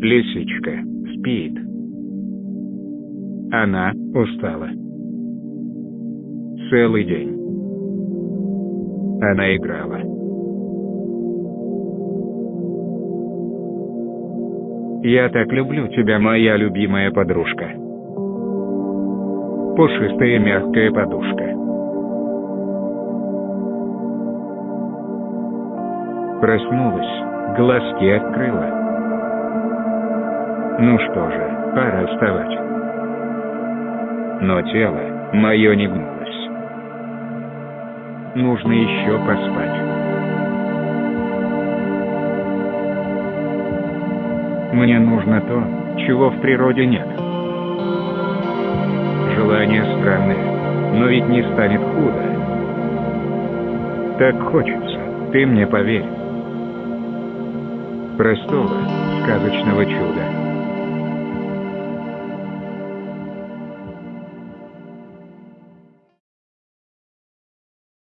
Лисичка спит. Она устала. Целый день. Она играла. Я так люблю тебя, моя любимая подружка. Пушистая мягкая подушка. Проснулась, глазки открыла. Ну что же, пора вставать. Но тело мое не гнулось. Нужно еще поспать. Мне нужно то, чего в природе нет. Желание странное, но ведь не станет худо. Так хочется, ты мне поверь. Простого, сказочного чуда.